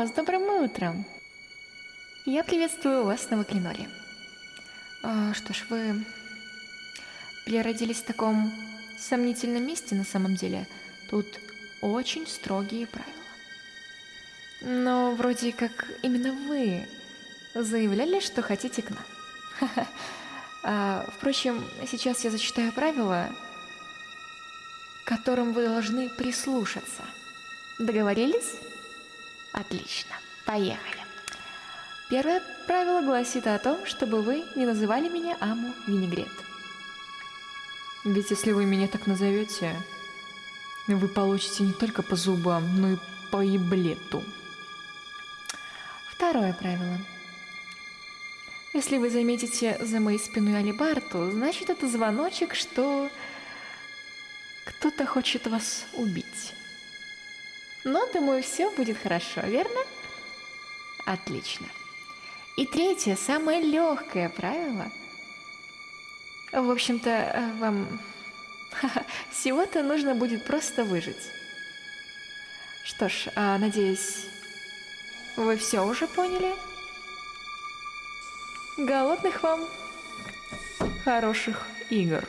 О, с добрым утром. Я приветствую вас на Ваклиноре. А, что ж, вы переродились в таком сомнительном месте на самом деле. Тут очень строгие правила. Но вроде как именно вы заявляли, что хотите к нам. А, впрочем, сейчас я зачитаю правила, которым вы должны прислушаться. Договорились? Отлично. Поехали. Первое правило гласит о том, чтобы вы не называли меня Аму Винегрет. Ведь если вы меня так назовете, вы получите не только по зубам, но и по еблету. Второе правило. Если вы заметите за моей спиной алибарту, значит это звоночек, что кто-то хочет вас убить. Но, думаю, все будет хорошо, верно? Отлично. И третье, самое легкое правило. В общем-то, вам всего-то нужно будет просто выжить. Что ж, а, надеюсь, вы все уже поняли? Голодных вам хороших игр.